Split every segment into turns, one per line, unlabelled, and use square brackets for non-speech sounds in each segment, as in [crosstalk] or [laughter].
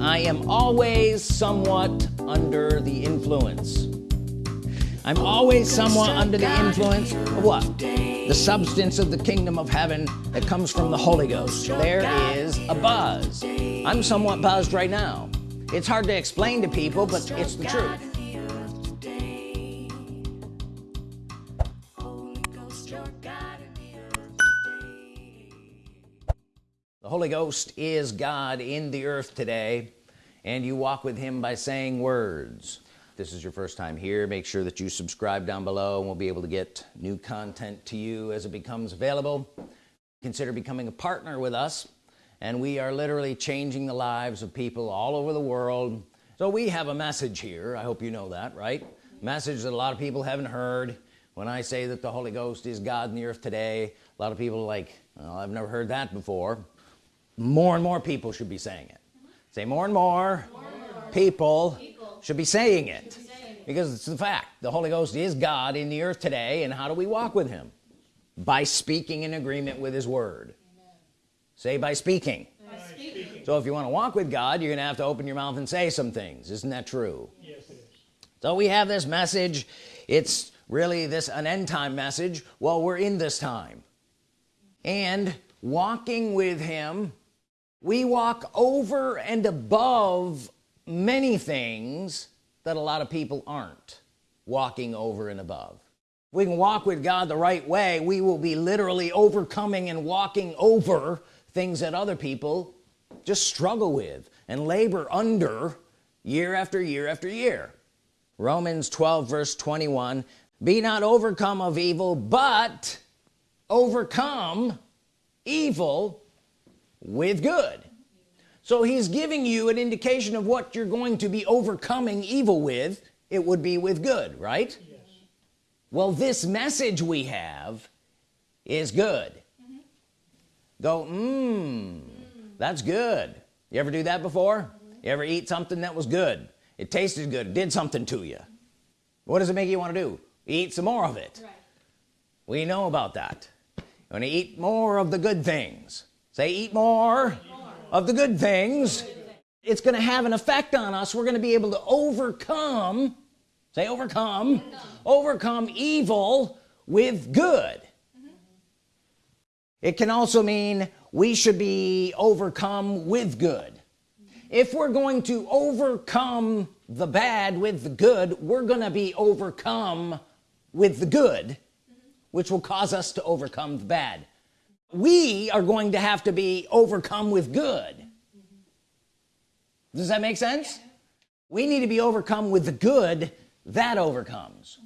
I am always somewhat under the influence. I'm always somewhat under the influence of what? The substance of the kingdom of heaven that comes from the Holy Ghost. There is a buzz. I'm somewhat buzzed right now. It's hard to explain to people but it's the truth Holy Ghost is God in the earth today and you walk with him by saying words. This is your first time here make sure that you subscribe down below and we'll be able to get new content to you as it becomes available. Consider becoming a partner with us and we are literally changing the lives of people all over the world. So we have a message here. I hope you know that right? Message that a lot of people haven't heard. When I say that the Holy Ghost is God in the earth today a lot of people like well, I've never heard that before more and more people should be saying it. Say more and more, more, and more. People, people, should be saying it. Be saying because it's the fact the Holy Ghost is God in the earth today and how do we walk with him? By speaking in agreement with his word. Amen. say by speaking. by speaking so if you want to walk with God you're gonna have to open your mouth and say some things. Isn't that true? Yes it is. So we have this message. It's really this an end time message well we're in this time. And walking with him we walk over and above many things that a lot of people aren't walking over and above. We can walk with God the right way we will be literally overcoming and walking over things that other people just struggle with and labor under year after year after year. Romans 12 verse 21 be not overcome of evil but overcome evil with good. So he's giving you an indication of what you're going to be overcoming evil with. It would be with good right? Yes. well this message we have is good. Mm -hmm. go mmm that's good. You ever do that before? Mm -hmm. you ever eat something that was good? It tasted good. It did something to you. What does it make you want to do? Eat some more of it. Right. we know about that. You want to eat more of the good things say eat more of the good things. It's going to have an effect on us. We're going to be able to overcome say overcome overcome evil with good. It can also mean we should be overcome with good. If we're going to overcome the bad with the good we're gonna be overcome with the good which will cause us to overcome the bad we are going to have to be overcome with good. Does that make sense? We need to be overcome with the good that overcomes.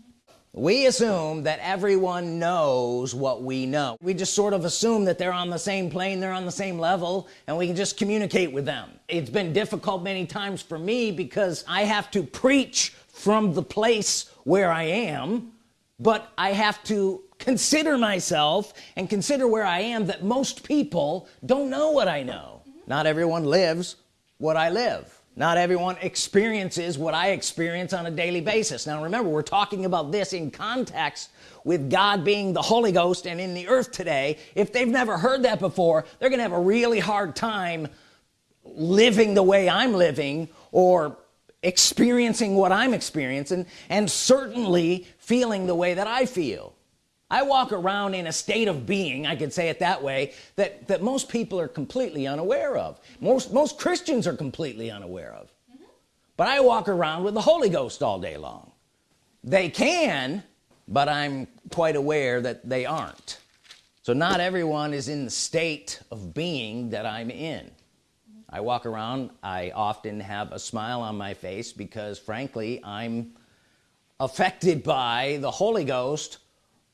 We assume that everyone knows what we know. We just sort of assume that they're on the same plane they're on the same level and we can just communicate with them. It's been difficult many times for me because I have to preach from the place where I am but I have to consider myself and consider where I am that most people don't know what I know. Not everyone lives what I live. Not everyone experiences what I experience on a daily basis. Now remember we're talking about this in context with God being the Holy Ghost and in the earth today. If they've never heard that before they're gonna have a really hard time living the way I'm living or experiencing what I'm experiencing and certainly feeling the way that I feel I walk around in a state of being I could say it that way that that most people are completely unaware of. Most most Christians are completely unaware of. Mm -hmm. but I walk around with the Holy Ghost all day long. They can but I'm quite aware that they aren't. So not everyone is in the state of being that I'm in. I walk around I often have a smile on my face because frankly I'm affected by the Holy Ghost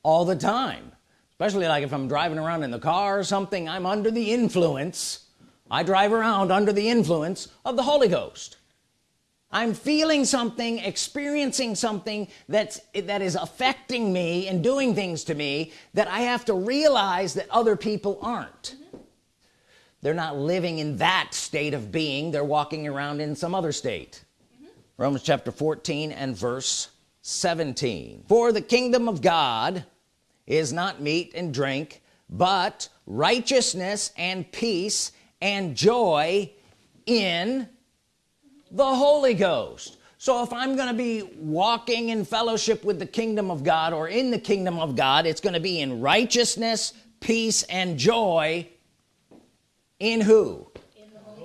all the time. Especially like if I'm driving around in the car or something I'm under the influence. I drive around under the influence of the Holy Ghost. I'm feeling something experiencing something that's that is affecting me and doing things to me that I have to realize that other people aren't. They're not living in that state of being. They're walking around in some other state. Mm -hmm. Romans chapter 14 and verse 17 for the kingdom of God is not meat and drink but righteousness and peace and joy in the Holy Ghost. So if I'm gonna be walking in fellowship with the kingdom of God or in the kingdom of God it's gonna be in righteousness peace and joy in who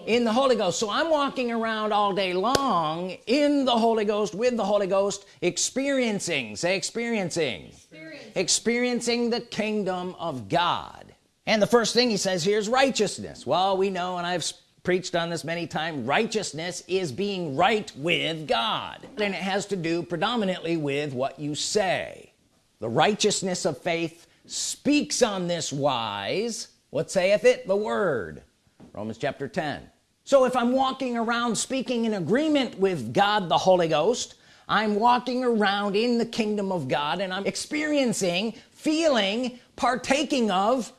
in the Holy Ghost. So I'm walking around all day long in the Holy Ghost with the Holy Ghost experiencing say experiencing experiencing, experiencing the kingdom of God. And the first thing he says here is righteousness. Well we know and I've preached on this many times righteousness is being right with God. And it has to do predominantly with what you say. The righteousness of faith speaks on this wise. What saith it? The word. Romans chapter 10 so if I'm walking around speaking in agreement with God the Holy Ghost I'm walking around in the kingdom of God and I'm experiencing feeling partaking of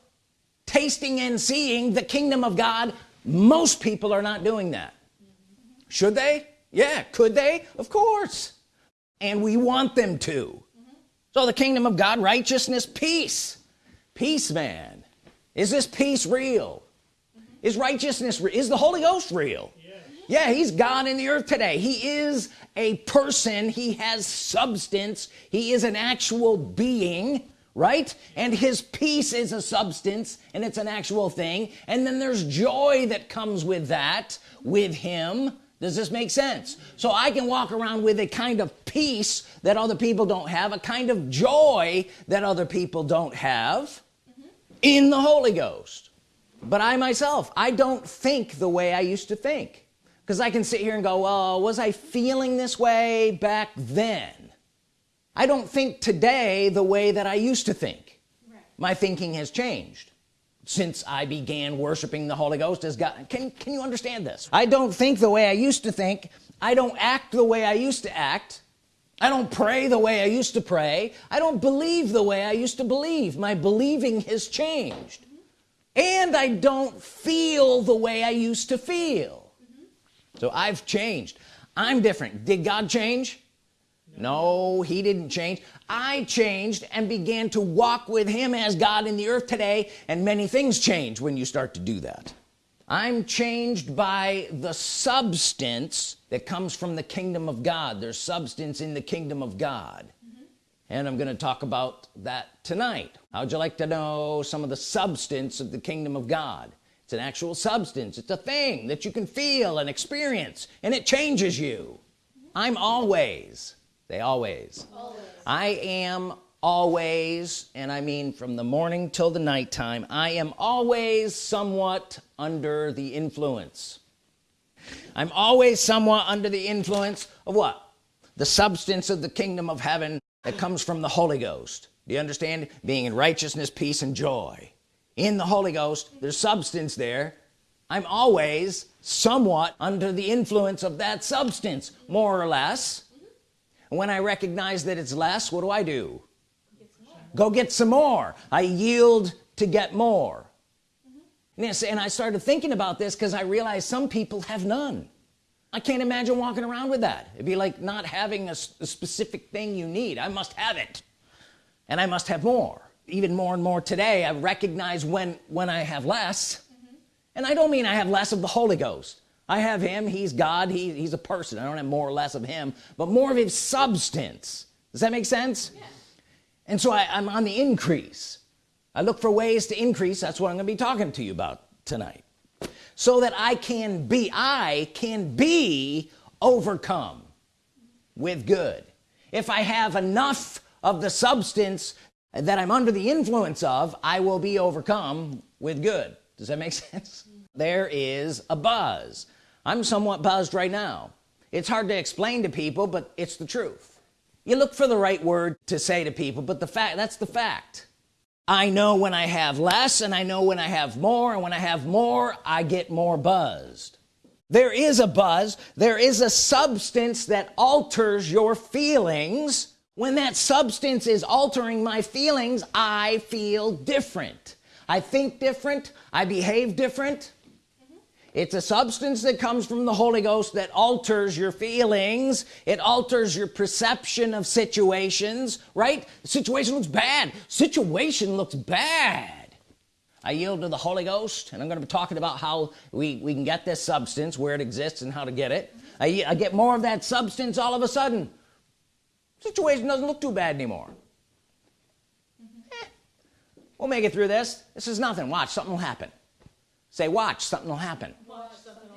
tasting and seeing the kingdom of God most people are not doing that. Should they? Yeah could they? Of course. And we want them to. So the kingdom of God righteousness peace. Peace man. Is this peace real is righteousness is the Holy Ghost real? Yeah. He's God in the earth today. He is a person. He has substance. He is an actual being right? And his peace is a substance and it's an actual thing. And then there's joy that comes with that with him. Does this make sense? So I can walk around with a kind of peace that other people don't have a kind of joy that other people don't have mm -hmm. in the Holy Ghost but I myself I don't think the way I used to think. Because I can sit here and go well was I feeling this way back then? I don't think today the way that I used to think. Right. my thinking has changed since I began worshiping the Holy Ghost as God. Can, can you understand this? I don't think the way I used to think. I don't act the way I used to act. I don't pray the way I used to pray. I don't believe the way I used to believe. My believing has changed. And I don't feel the way I used to feel. Mm -hmm. so I've changed. I'm different. Did God change? No he didn't change. I changed and began to walk with him as God in the earth today and many things change when you start to do that. I'm changed by the substance that comes from the kingdom of God. There's substance in the kingdom of God. And I'm gonna talk about that tonight. How'd you like to know some of the substance of the kingdom of God? It's an actual substance. It's a thing that you can feel and experience and it changes you. I'm always they always. always. I am always and I mean from the morning till the nighttime I am always somewhat under the influence. I'm always somewhat under the influence of what? The substance of the kingdom of heaven that comes from the Holy Ghost. Do you understand? Being in righteousness peace and joy. In the Holy Ghost there's substance there. I'm always somewhat under the influence of that substance more or less. When I recognize that it's less what do I do? Go get some more. I yield to get more. -hmm. and I started thinking about this because I realized some people have none I can't imagine walking around with that. It'd be like not having a, a specific thing you need. I must have it. And I must have more. Even more and more today I recognize when when I have less. Mm -hmm. and I don't mean I have less of the Holy Ghost. I have him. He's God. He, he's a person. I don't have more or less of him but more of his substance. Does that make sense? Yeah. and so I, I'm on the increase. I look for ways to increase. That's what I'm gonna be talking to you about tonight so that I can be I can be overcome with good. If I have enough of the substance that I'm under the influence of I will be overcome with good. Does that make [laughs] sense? There is a buzz. I'm somewhat buzzed right now. It's hard to explain to people but it's the truth. You look for the right word to say to people but the fact that's the fact I know when I have less and I know when I have more and when I have more I get more buzzed. There is a buzz there is a substance that alters your feelings. When that substance is altering my feelings I feel different. I think different I behave different it's a substance that comes from the Holy Ghost that alters your feelings. It alters your perception of situations right? Situation looks bad. Situation looks bad. I yield to the Holy Ghost and I'm going to be talking about how we we can get this substance where it exists and how to get it. I, I get more of that substance all of a sudden. Situation doesn't look too bad anymore. Eh, we'll make it through this. This is nothing. Watch something will happen say watch something will happen, watch, something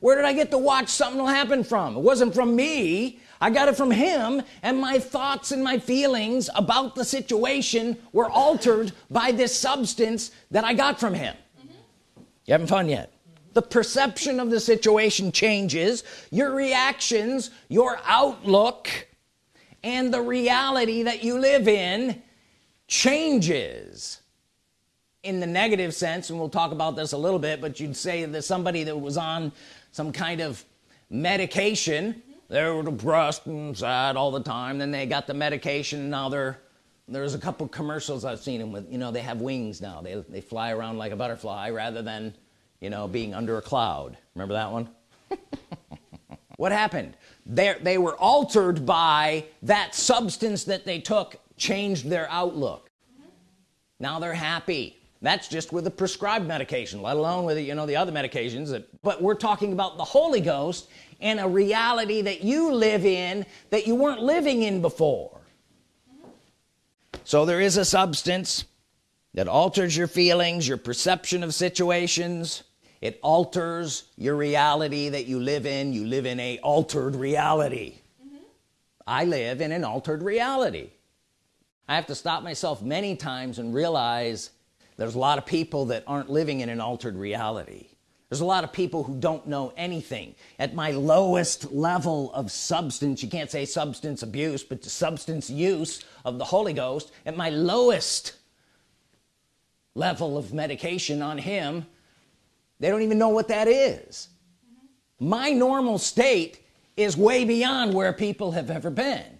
where did I get the watch something will happen from? It wasn't from me. I got it from him and my thoughts and my feelings about the situation were altered by this substance that I got from him. Mm -hmm. you having fun yet. The perception of the situation changes your reactions your outlook and the reality that you live in changes in the negative sense and we'll talk about this a little bit but you'd say that somebody that was on some kind of medication they were depressed and sad all the time then they got the medication and now they're there's a couple commercials I've seen them with you know they have wings now. They, they fly around like a butterfly rather than you know being under a cloud. Remember that one? [laughs] What happened? They they were altered by that substance that they took changed their outlook. Mm -hmm. now they're happy that's just with a prescribed medication let alone with it, you know the other medications that but we're talking about the Holy Ghost and a reality that you live in that you weren't living in before. So there is a substance that alters your feelings your perception of situations. It alters your reality that you live in. You live in a altered reality. Mm -hmm. I live in an altered reality. I have to stop myself many times and realize there's a lot of people that aren't living in an altered reality there's a lot of people who don't know anything at my lowest level of substance you can't say substance abuse but the substance use of the Holy Ghost at my lowest level of medication on him they don't even know what that is. my normal state is way beyond where people have ever been.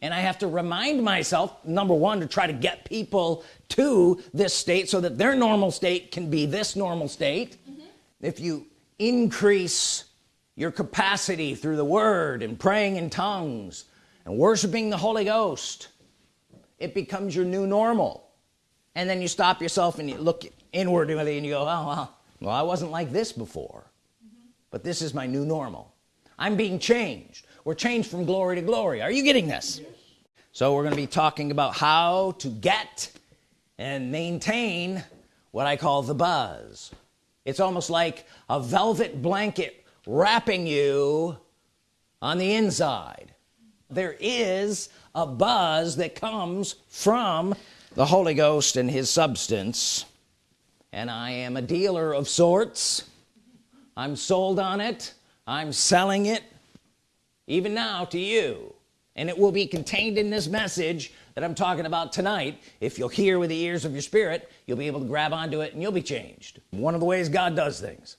And I have to remind myself number one to try to get people to this state so that their normal state can be this normal state. If you increase your capacity through the Word and praying in tongues and worshiping the Holy Ghost it becomes your new normal. And then you stop yourself and you look inwardly and you go oh well, well I wasn't like this before mm -hmm. but this is my new normal. I'm being changed we're changed from glory to glory. Are you getting this? So we're going to be talking about how to get and maintain what I call the buzz. It's almost like a velvet blanket wrapping you on the inside. There is a buzz that comes from the Holy Ghost and his substance. And I am a dealer of sorts. I'm sold on it. I'm selling it even now to you. And it will be contained in this message that I'm talking about tonight. If you'll hear with the ears of your spirit you'll be able to grab onto it and you'll be changed. One of the ways God does things.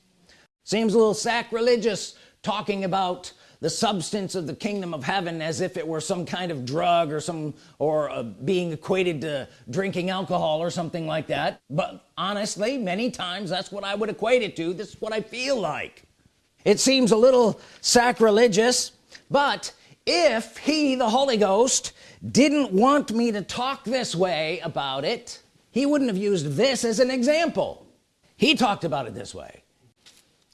Seems a little sacrilegious talking about the substance of the kingdom of heaven as if it were some kind of drug or some or uh, being equated to drinking alcohol or something like that. But honestly many times that's what I would equate it to. This is what I feel like. It seems a little sacrilegious but if he the Holy Ghost didn't want me to talk this way about it he wouldn't have used this as an example. He talked about it this way.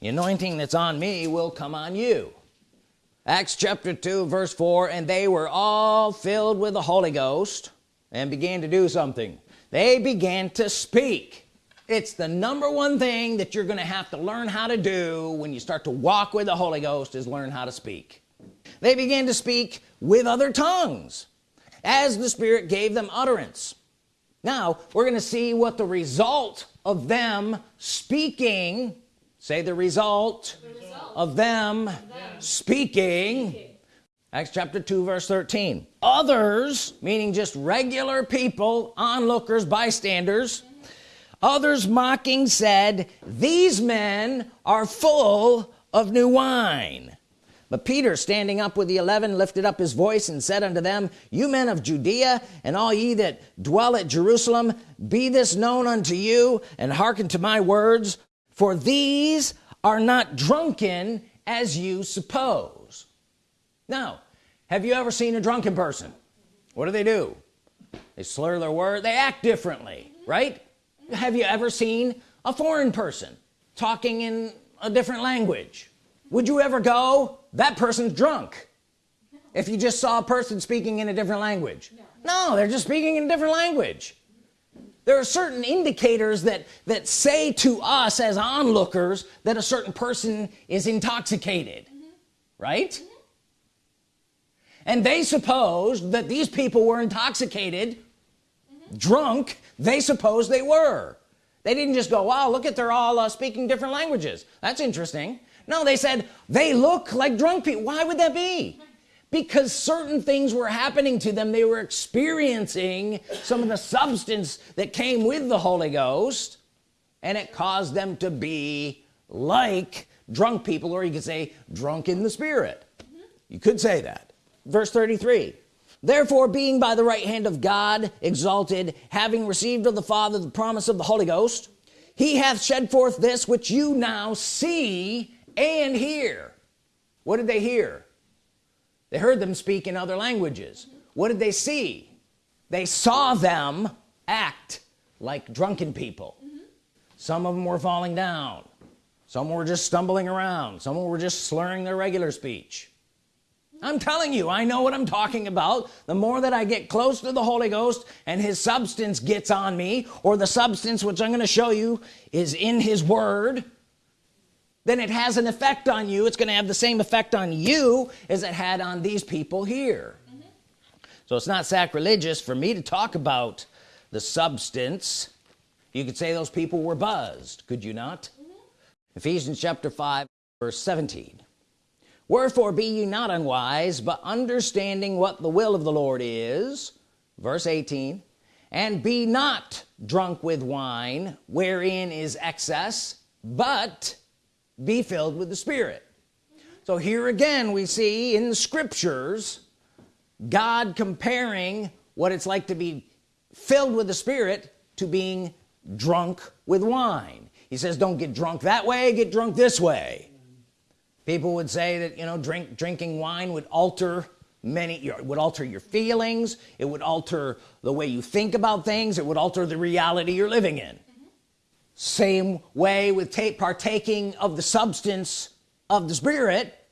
The anointing that's on me will come on you. Acts chapter 2 verse 4 and they were all filled with the Holy Ghost and began to do something. They began to speak. It's the number one thing that you're gonna have to learn how to do when you start to walk with the Holy Ghost is learn how to speak they began to speak with other tongues as the Spirit gave them utterance now we're gonna see what the result of them speaking say the result, the result. of them, them. Speaking. speaking Acts chapter 2 verse 13 others meaning just regular people onlookers bystanders others mocking said these men are full of new wine but Peter standing up with the eleven lifted up his voice and said unto them you men of Judea and all ye that dwell at Jerusalem be this known unto you and hearken to my words for these are not drunken as you suppose. Now have you ever seen a drunken person? What do they do? They slur their word. They act differently right? Have you ever seen a foreign person talking in a different language would you ever go? That person's drunk. If you just saw a person speaking in a different language. No, no they're just speaking in a different language. There are certain indicators that that say to us as onlookers that a certain person is intoxicated mm -hmm. right? Mm -hmm. and they supposed that these people were intoxicated mm -hmm. drunk they supposed they were. They didn't just go wow look at they're all uh, speaking different languages. That's interesting no they said they look like drunk people. Why would that be? Because certain things were happening to them. They were experiencing some of the substance that came with the Holy Ghost and it caused them to be like drunk people or you could say drunk in the spirit. You could say that. Verse 33 therefore being by the right hand of God exalted having received of the Father the promise of the Holy Ghost he hath shed forth this which you now see and hear. What did they hear? They heard them speak in other languages. What did they see? They saw them act like drunken people. Some of them were falling down. Some were just stumbling around. Some were just slurring their regular speech. I'm telling you I know what I'm talking about. The more that I get close to the Holy Ghost and his substance gets on me or the substance which I'm going to show you is in his word then it has an effect on you it's gonna have the same effect on you as it had on these people here mm -hmm. so it's not sacrilegious for me to talk about the substance you could say those people were buzzed could you not mm -hmm. Ephesians chapter 5 verse 17 wherefore be ye not unwise but understanding what the will of the Lord is verse 18 and be not drunk with wine wherein is excess but be filled with the Spirit. So here again we see in the scriptures God comparing what it's like to be filled with the Spirit to being drunk with wine. He says don't get drunk that way get drunk this way. People would say that you know drink drinking wine would alter many would alter your feelings. It would alter the way you think about things. It would alter the reality you're living in same way with partaking of the substance of the Spirit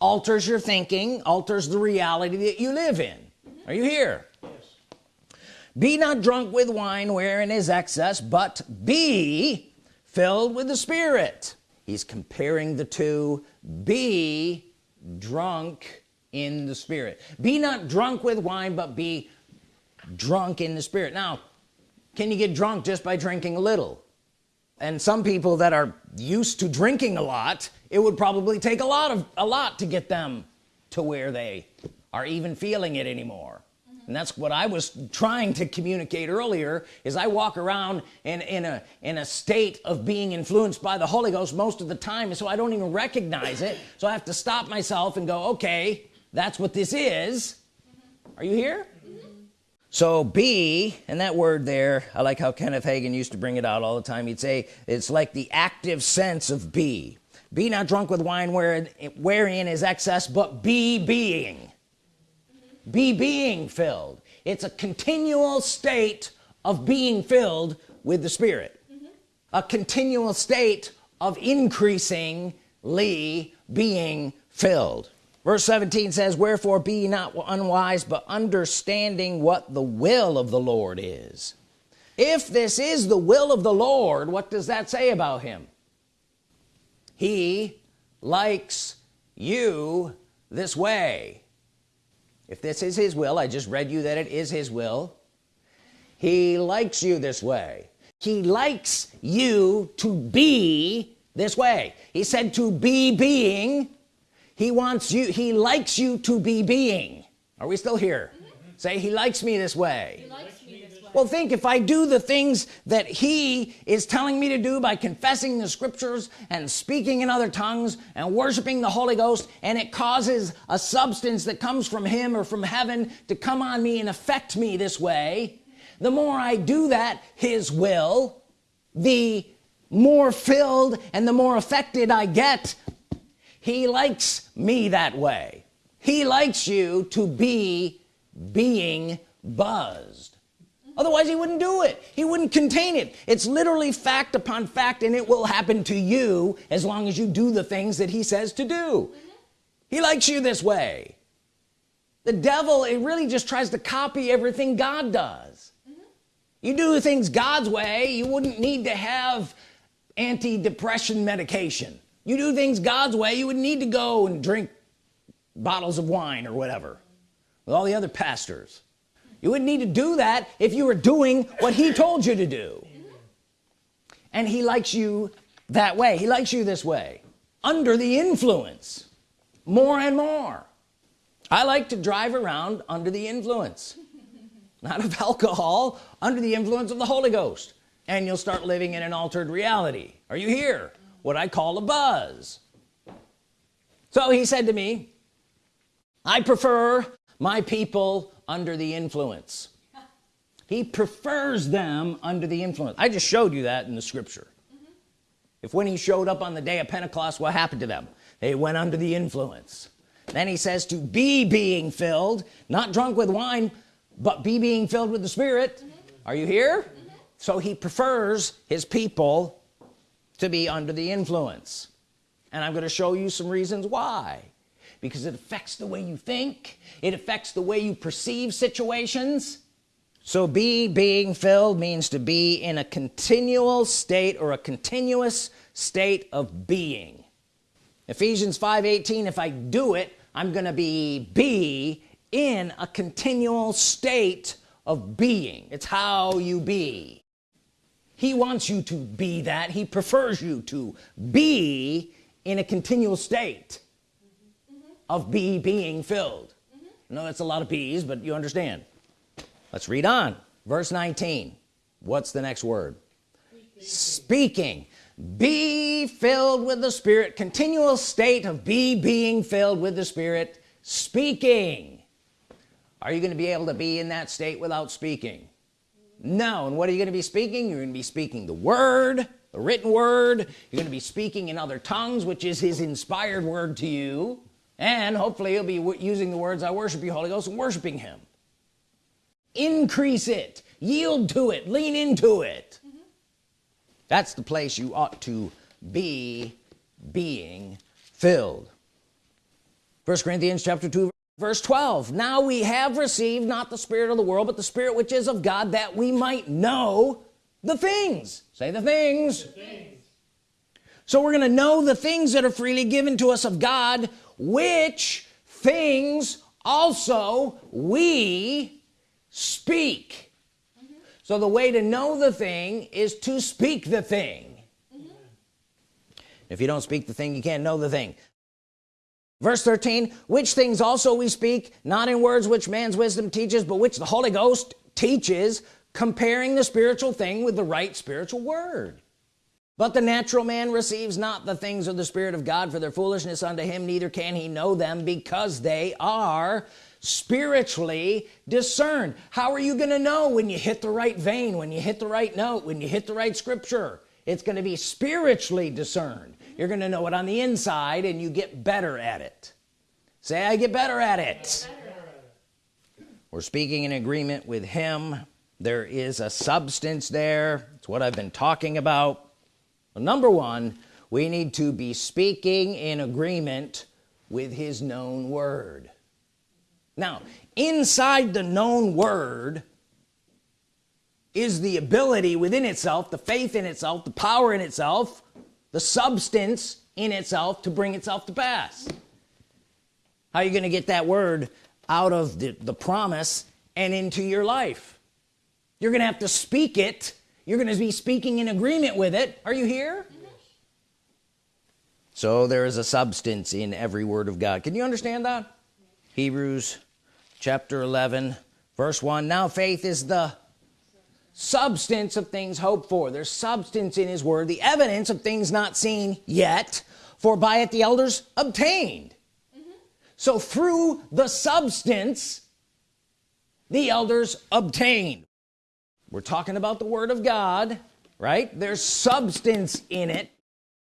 alters your thinking alters the reality that you live in. Are you here? Yes. be not drunk with wine wherein is excess but be filled with the Spirit. He's comparing the two. Be drunk in the Spirit. Be not drunk with wine but be drunk in the Spirit. Now can you get drunk just by drinking a little and some people that are used to drinking a lot it would probably take a lot of a lot to get them to where they are even feeling it anymore mm -hmm. and that's what I was trying to communicate earlier is I walk around in in a in a state of being influenced by the Holy Ghost most of the time so I don't even recognize it so I have to stop myself and go okay that's what this is mm -hmm. are you here so be and that word there I like how Kenneth Hagin used to bring it out all the time. He'd say it's like the active sense of be be not drunk with wine where wherein is excess but be being. Be being filled. It's a continual state of being filled with the Spirit. Mm -hmm. a continual state of increasingly being filled verse 17 says wherefore be not unwise but understanding what the will of the Lord is. If this is the will of the Lord what does that say about him? He likes you this way. If this is his will I just read you that it is his will. He likes you this way. He likes you to be this way. He said to be being he wants you he likes you to be being. Are we still here? Say he likes me this way. Well think if I do the things that he is telling me to do by confessing the scriptures and speaking in other tongues and worshiping the Holy Ghost and it causes a substance that comes from him or from heaven to come on me and affect me this way the more I do that his will the more filled and the more affected I get he likes me that way. He likes you to be being buzzed. Otherwise he wouldn't do it. He wouldn't contain it. It's literally fact upon fact and it will happen to you as long as you do the things that he says to do. Mm -hmm. he likes you this way. The devil it really just tries to copy everything God does. Mm -hmm. you do things God's way you wouldn't need to have anti-depression medication you do things God's way you would need to go and drink bottles of wine or whatever with all the other pastors. You wouldn't need to do that if you were doing what he told you to do. And he likes you that way. He likes you this way. Under the influence. More and more. I like to drive around under the influence. Not of alcohol under the influence of the Holy Ghost. And you'll start living in an altered reality. Are you here what I call a buzz so he said to me I prefer my people under the influence he prefers them under the influence I just showed you that in the scripture mm -hmm. if when he showed up on the day of Pentecost what happened to them they went under the influence then he says to be being filled not drunk with wine but be being filled with the Spirit mm -hmm. are you here mm -hmm. so he prefers his people to be under the influence. And I'm going to show you some reasons why. Because it affects the way you think it affects the way you perceive situations. So be being filled means to be in a continual state or a continuous state of being. Ephesians 5:18 if I do it I'm gonna be be in a continual state of being. It's how you be he wants you to be that. He prefers you to be in a continual state mm -hmm. of be being filled. Mm -hmm. no that's a lot of bees but you understand. Let's read on. Verse 19 what's the next word? Speaking. Be filled with the Spirit. Continual state of be being filled with the Spirit. Speaking. Are you going to be able to be in that state without speaking no and what are you going to be speaking? You're going to be speaking the word the written word. You're going to be speaking in other tongues which is his inspired word to you. And hopefully you'll be using the words I worship you Holy Ghost and worshiping him. Increase it. Yield to it. Lean into it. Mm-hmm. That's the place you ought to be being filled. First Corinthians chapter 2 verse 12 now we have received not the spirit of the world but the spirit which is of God that we might know the things. Say the things, the things. so we're gonna know the things that are freely given to us of God which things also we speak. So the way to know the thing is to speak the thing. Mm -hmm. if you don't speak the thing you can't know the thing verse 13 which things also we speak not in words which man's wisdom teaches but which the Holy Ghost teaches comparing the spiritual thing with the right spiritual word. But the natural man receives not the things of the Spirit of God for their foolishness unto him neither can he know them because they are spiritually discerned. How are you gonna know when you hit the right vein when you hit the right note when you hit the right scripture? It's going to be spiritually discerned you're gonna know it on the inside and you get better at it. Say I get better at it. We're speaking in agreement with him. There is a substance there. It's what I've been talking about. Well, number one we need to be speaking in agreement with his known word. Now inside the known word is the ability within itself the faith in itself the power in itself the substance in itself to bring itself to pass. How are you gonna get that word out of the, the promise and into your life? You're gonna have to speak it. You're gonna be speaking in agreement with it. Are you here? So there is a substance in every word of God. Can you understand that? Hebrews chapter 11 verse 1 now faith is the substance of things hoped for. There's substance in his word the evidence of things not seen yet for by it the elders obtained. Mm -hmm. so through the substance the elders obtained. We're talking about the Word of God right? There's substance in it.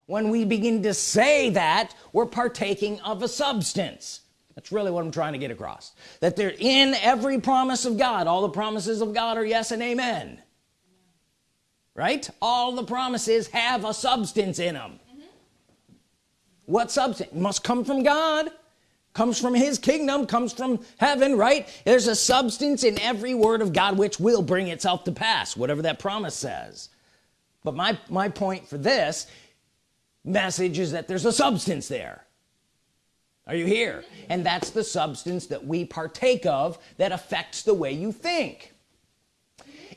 When we begin to say that we're partaking of a substance that's really what I'm trying to get across. That they're in every promise of God. All the promises of God are yes and amen. Right? All the promises have a substance in them mm -hmm. what substance? Must come from God. Comes from his kingdom. Comes from heaven right? There's a substance in every word of God which will bring itself to pass whatever that promise says. But my my point for this message is that there's a substance there are you here? And that's the substance that we partake of that affects the way you think.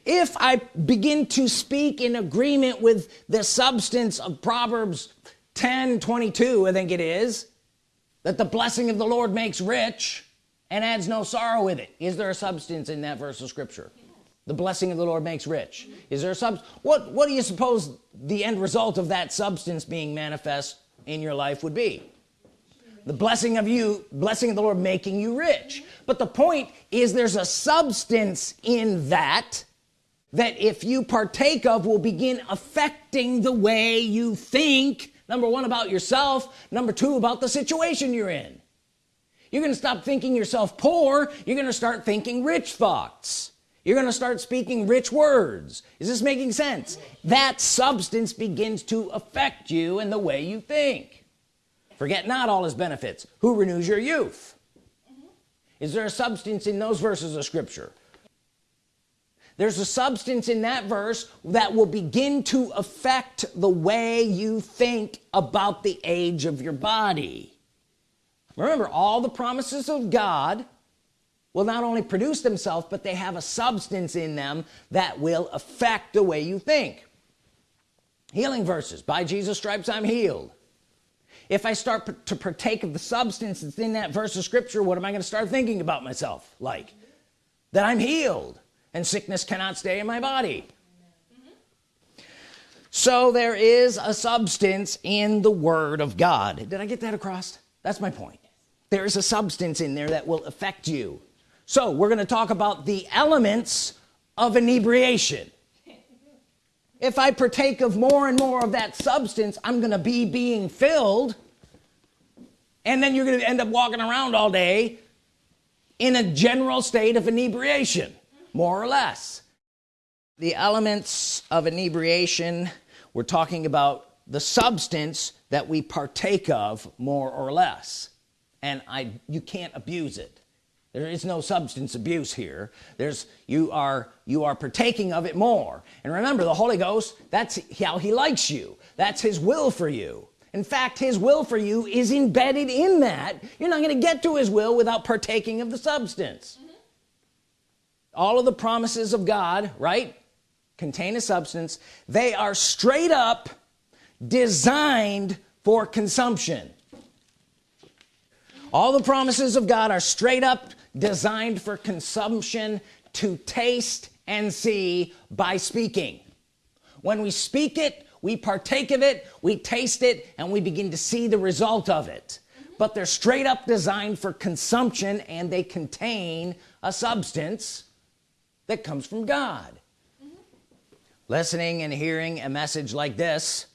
If I begin to speak in agreement with the substance of Proverbs 10 22 I think it is that the blessing of the Lord makes rich and adds no sorrow with it. Is there a substance in that verse of scripture? The blessing of the Lord makes rich. Is there a substance what what do you suppose the end result of that substance being manifest in your life would be the blessing of you blessing of the Lord making you rich. But the point is there's a substance in that that if you partake of will begin affecting the way you think number one about yourself number two about the situation you're in. You're gonna stop thinking yourself poor you're gonna start thinking rich thoughts. You're gonna start speaking rich words. Is this making sense? That substance begins to affect you and the way you think forget not all his benefits. Who renews your youth? Mm-hmm. Is there a substance in those verses of scripture? There's a substance in that verse that will begin to affect the way you think about the age of your body. Remember all the promises of God will not only produce themselves but they have a substance in them that will affect the way you think. Healing verses. By Jesus stripes I'm healed if I start to partake of the substance that's in that verse of scripture what am I going to start thinking about myself like? That I'm healed and sickness cannot stay in my body. So there is a substance in the Word of God. Did I get that across? That's my point. There is a substance in there that will affect you. So we're gonna talk about the elements of inebriation if I partake of more and more of that substance I'm gonna be being filled and then you're gonna end up walking around all day in a general state of inebriation more or less. The elements of inebriation we're talking about the substance that we partake of more or less. And I you can't abuse it there is no substance abuse here. There's you are you are partaking of it more. And remember the Holy Ghost that's how he likes you. That's his will for you. In fact his will for you is embedded in that. You're not going to get to his will without partaking of the substance. Mm-hmm. All of the promises of God right contain a substance. They are straight up designed for consumption. All the promises of God are straight up designed for consumption to taste and see by speaking. When we speak it we partake of it we taste it and we begin to see the result of it. But they're straight up designed for consumption and they contain a substance that comes from God. Listening and hearing a message like this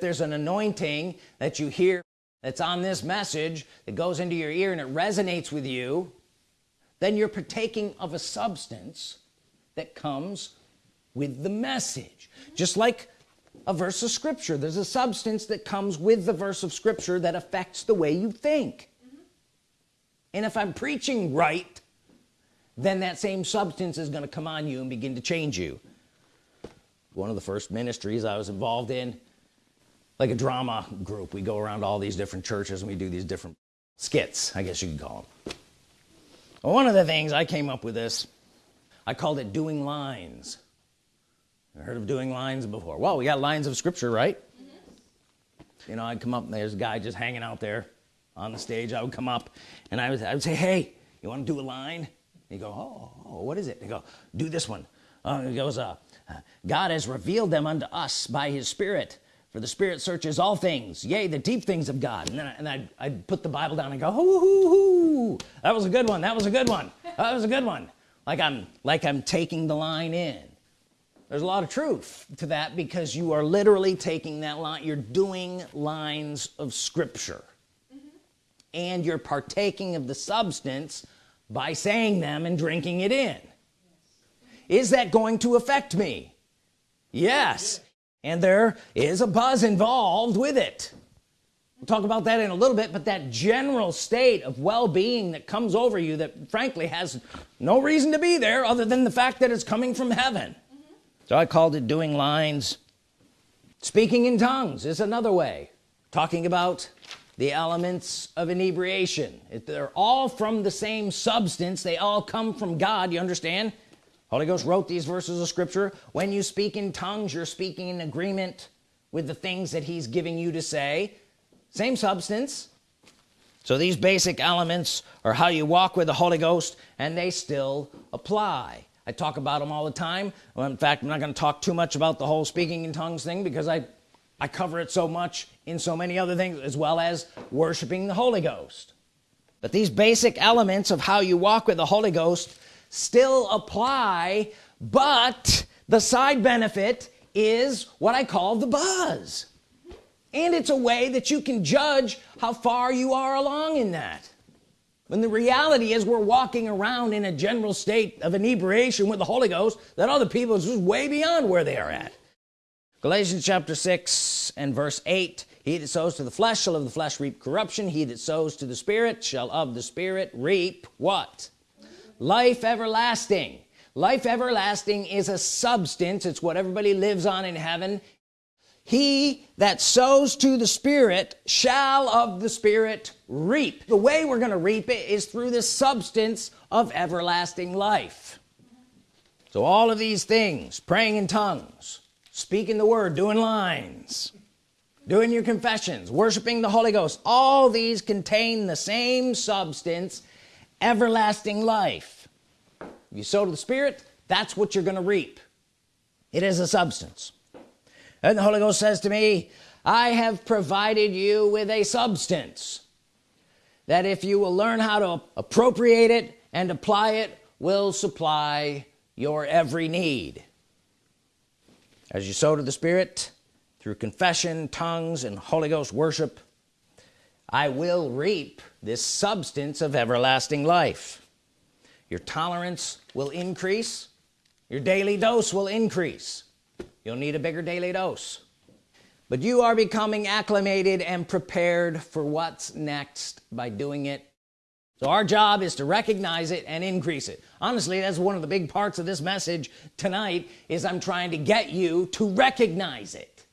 there's an anointing that you hear that's on this message that goes into your ear and it resonates with you then you're partaking of a substance that comes with the message just like a verse of scripture there's a substance that comes with the verse of scripture that affects the way you think mm -hmm. and if I'm preaching right then that same substance is going to come on you and begin to change you one of the first ministries I was involved in like a drama group. We go around all these different churches and we do these different skits I guess you could call them one of the things I came up with this I called it doing lines. I heard of doing lines before? Well we got lines of scripture right? Mm -hmm. you know I'd come up and there's a guy just hanging out there on the stage. I would come up and I would, I would say hey you want to do a line? You go oh, oh, what is it? They go do this one. Uh, he goes uh, God has revealed them unto us by his spirit for the spirit searches all things yea the deep things of God. And then I, and I'd, I'd put the Bible down and go hoo, hoo, hoo. that was a good one that was a good one that was a good one. Like I'm like I'm taking the line in. There's a lot of truth to that because you are literally taking that line you're doing lines of scripture. Mm -hmm. and you're partaking of the substance by saying them and drinking it in. Is that going to affect me? Yes and there is a buzz involved with it. We'll talk about that in a little bit but that general state of well-being that comes over you that frankly has no reason to be there other than the fact that it's coming from heaven. Mm -hmm. so I called it doing lines speaking in tongues is another way. Talking about the elements of inebriation. They're all from the same substance. They all come from God you understand Holy Ghost wrote these verses of scripture. When you speak in tongues you're speaking in agreement with the things that he's giving you to say. Same substance. So these basic elements are how you walk with the Holy Ghost and they still apply. I talk about them all the time. Well, in fact I'm not going to talk too much about the whole speaking in tongues thing because I I cover it so much in so many other things as well as worshiping the Holy Ghost. But these basic elements of how you walk with the Holy Ghost still apply but the side benefit is what I call the buzz. And it's a way that you can judge how far you are along in that. When the reality is we're walking around in a general state of inebriation with the Holy Ghost that other people is way beyond where they are at. Galatians chapter 6 and verse 8 he that sows to the flesh shall of the flesh reap corruption. He that sows to the spirit shall of the spirit reap what life everlasting. Life everlasting is a substance. It's what everybody lives on in heaven. He that sows to the spirit shall of the spirit reap. The way we're gonna reap it is through the substance of everlasting life. So all of these things praying in tongues speaking the word doing lines doing your confessions worshiping the Holy Ghost all these contain the same substance everlasting life. If you sow to the Spirit that's what you're gonna reap. It is a substance. And the Holy Ghost says to me I have provided you with a substance that if you will learn how to appropriate it and apply it will supply your every need. As you sow to the Spirit through confession tongues and Holy Ghost worship I will reap this substance of everlasting life. Your tolerance will increase. Your daily dose will increase. You'll need a bigger daily dose. But you are becoming acclimated and prepared for what's next by doing it. So our job is to recognize it and increase it. Honestly that's one of the big parts of this message tonight is I'm trying to get you to recognize it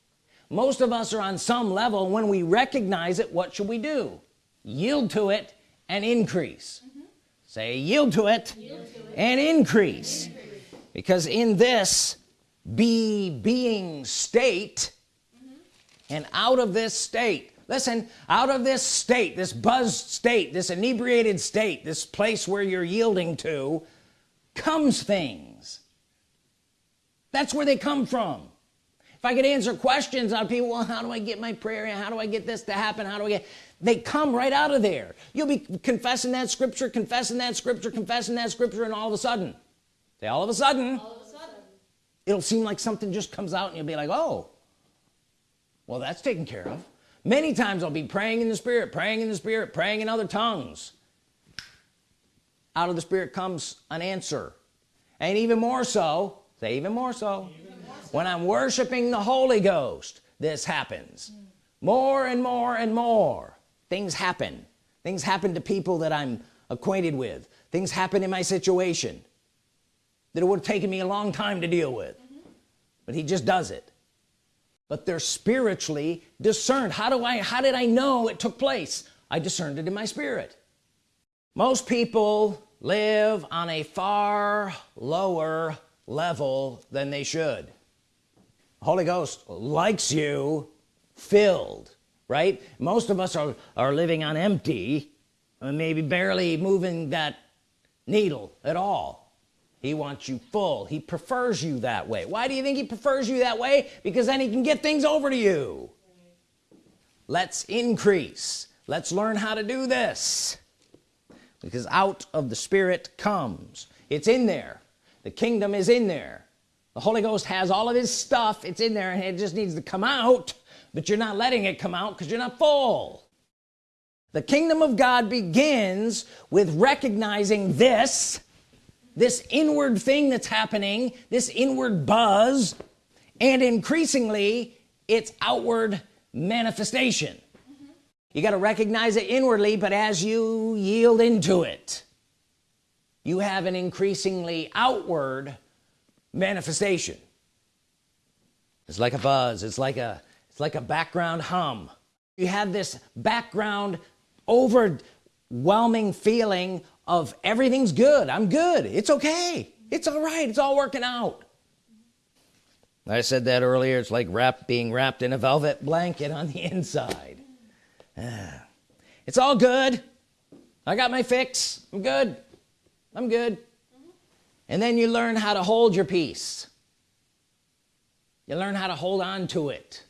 most of us are on some level when we recognize it what should we do yield to it and increase mm -hmm. say yield to it, yield to it. and increase. increase because in this be being state mm -hmm. and out of this state listen out of this state this buzzed state this inebriated state this place where you're yielding to comes things that's where they come from if I could answer questions on people well how do I get my prayer how do I get this to happen? How do I get they come right out of there. You'll be confessing that scripture confessing that scripture confessing that scripture and all of a sudden say all of a sudden, all of a sudden. it'll seem like something just comes out and you'll be like oh well that's taken care of. Many times I'll be praying in the spirit praying in the spirit praying in other tongues. Out of the spirit comes an answer. And even more so say even more so when I'm worshiping the Holy Ghost this happens. More and more and more things happen. Things happen to people that I'm acquainted with. Things happen in my situation that it would have taken me a long time to deal with. Mm -hmm. but he just does it. But they're spiritually discerned. How do I how did I know it took place? I discerned it in my spirit. Most people live on a far lower level than they should Holy Ghost likes you filled right? Most of us are are living on empty maybe barely moving that needle at all. He wants you full. He prefers you that way. Why do you think he prefers you that way? Because then he can get things over to you. Let's increase. Let's learn how to do this. Because out of the spirit comes. It's in there. The kingdom is in there the Holy Ghost has all of his stuff. It's in there and it just needs to come out. But you're not letting it come out because you're not full. The kingdom of God begins with recognizing this this inward thing that's happening this inward buzz and increasingly its outward manifestation. Mm -hmm. you got to recognize it inwardly but as you yield into it you have an increasingly outward manifestation. It's like a buzz it's like a it's like a background hum. You have this background overwhelming feeling of everything's good I'm good it's okay it's all right it's all working out. I said that earlier it's like wrap being wrapped in a velvet blanket on the [laughs] inside. Ah. it's all good. I got my fix I'm good I'm good and then you learn how to hold your peace. You learn how to hold on to it.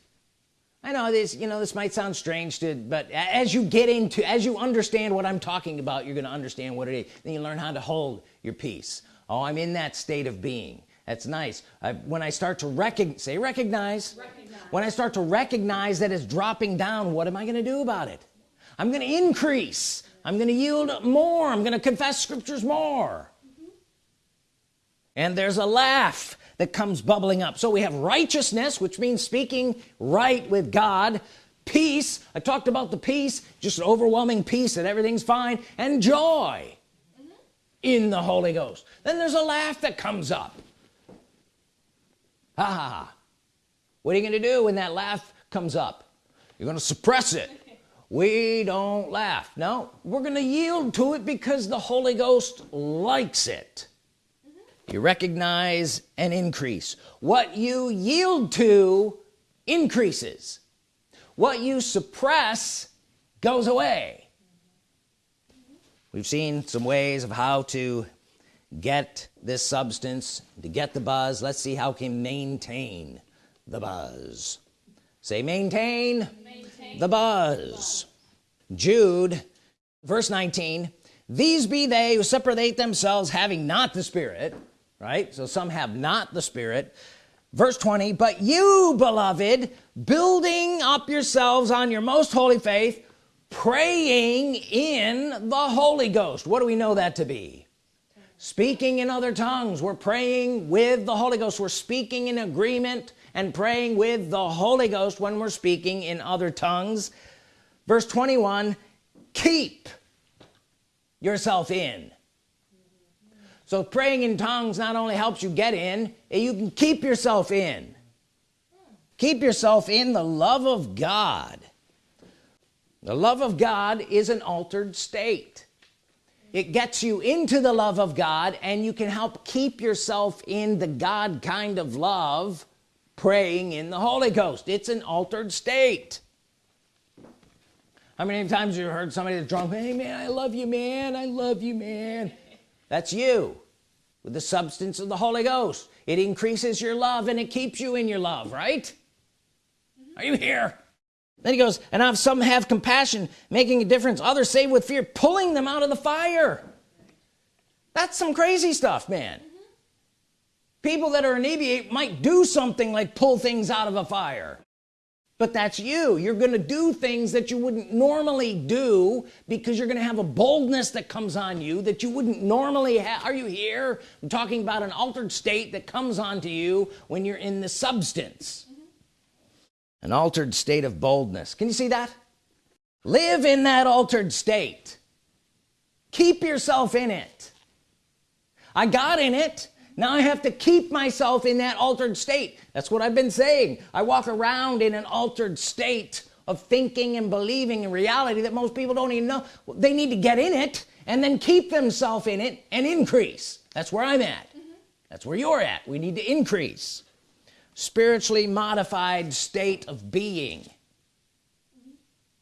I know this you know this might sound strange to but as you get into as you understand what I'm talking about you're gonna understand what it is. Then you learn how to hold your peace. Oh I'm in that state of being. That's nice. I, when I start to recognize say recognize. recognize. When I start to recognize that it's dropping down what am I gonna do about it? I'm gonna increase. I'm gonna yield more. I'm gonna confess scriptures more. And there's a laugh that comes bubbling up. So we have righteousness which means speaking right with God peace. I talked about the peace just an overwhelming peace that everything's fine and joy mm -hmm. in the Holy Ghost. Then there's a laugh that comes up. Ha ha ha. What are you gonna do when that laugh comes up? You're gonna suppress it. We don't laugh. No we're gonna yield to it because the Holy Ghost likes it you recognize an increase. What you yield to increases. What you suppress goes away. We've seen some ways of how to get this substance to get the buzz. Let's see how can maintain the buzz. Say maintain, maintain the buzz. Jude verse 19 these be they who separate themselves having not the spirit right? So some have not the spirit. Verse 20 but you beloved building up yourselves on your most holy faith praying in the Holy Ghost. What do we know that to be? Speaking in other tongues. We're praying with the Holy Ghost. We're speaking in agreement and praying with the Holy Ghost when we're speaking in other tongues. Verse 21 keep yourself in so praying in tongues not only helps you get in eh, you can keep yourself in. Keep yourself in the love of God. The love of God is an altered state. It gets you into the love of God and you can help keep yourself in the God kind of love praying in the Holy Ghost. It's an altered state. How many times you heard somebody that's drunk hey man I love you man I love you man. That's you with the substance of the Holy Ghost. It increases your love and it keeps you in your love right? Are you here? Then he goes and have some have compassion making a difference others save with fear pulling them out of the fire. That's some crazy stuff man. Mm -hmm. people that are inebriate might do something like pull things out of a fire but that's you. You're gonna do things that you wouldn't normally do because you're gonna have a boldness that comes on you that you wouldn't normally have are you here? I'm talking about an altered state that comes onto you when you're in the substance. Mm -hmm. an altered state of boldness. Can you see that? Live in that altered state. Keep yourself in it. I got in it now I have to keep myself in that altered state. That's what I've been saying. I walk around in an altered state of thinking and believing in reality that most people don't even know. They need to get in it and then keep themselves in it and increase. That's where I'm at. Mm -hmm. that's where you're at. We need to increase. Spiritually modified state of being.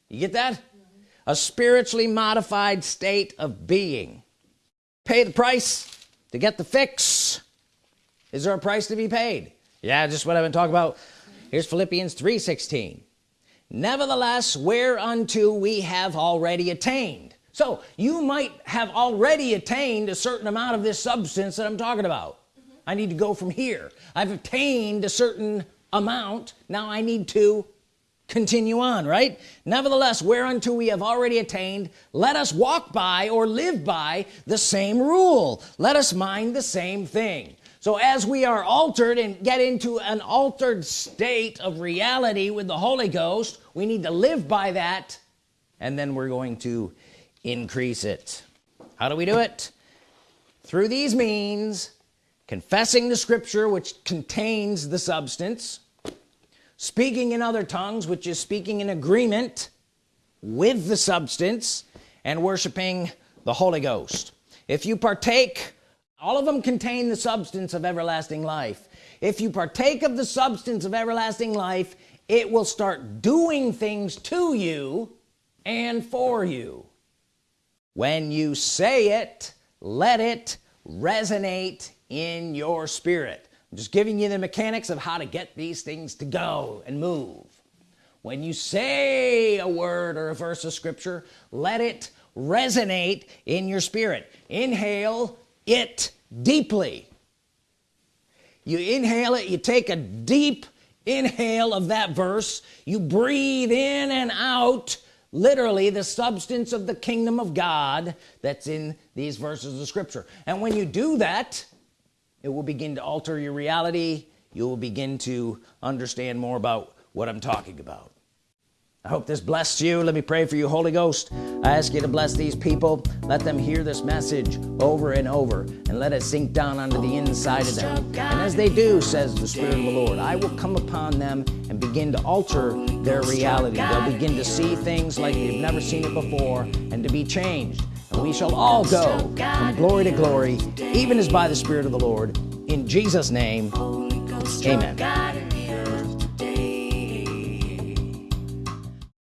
You get that? Mm -hmm. a spiritually modified state of being. Pay the price to get the fix. Is there a price to be paid? Yeah just what I've been talking about. Here's Philippians 3:16 nevertheless whereunto we have already attained. So you might have already attained a certain amount of this substance that I'm talking about. Mm -hmm. I need to go from here. I've attained a certain amount. Now I need to continue on right? Nevertheless whereunto we have already attained let us walk by or live by the same rule. Let us mind the same thing. So as we are altered and get into an altered state of reality with the Holy Ghost we need to live by that and then we're going to increase it. How do we do it? Through these means confessing the scripture which contains the substance speaking in other tongues which is speaking in agreement with the substance and worshiping the Holy Ghost. If you partake all of them contain the substance of everlasting life. If you partake of the substance of everlasting life it will start doing things to you and for you. When you say it let it resonate in your spirit Just giving you the mechanics of how to get these things to go and move. When you say a word or a verse of scripture let it resonate in your spirit. Inhale it deeply. You inhale it you take a deep inhale of that verse you breathe in and out literally the substance of the kingdom of God that's in these verses of scripture. And when you do that it will begin to alter your reality. You will begin to understand more about what I'm talking about. I hope this blessed you. Let me pray for you Holy Ghost. I ask you to bless these people. Let them hear this message over and over and let it sink down onto the inside of them. And as they do says the Spirit of the Lord I will come upon them and begin to alter their reality. They'll begin to see things like they've never seen it before and to be changed and we shall all go from glory to glory even as by the Spirit of the Lord in Jesus name amen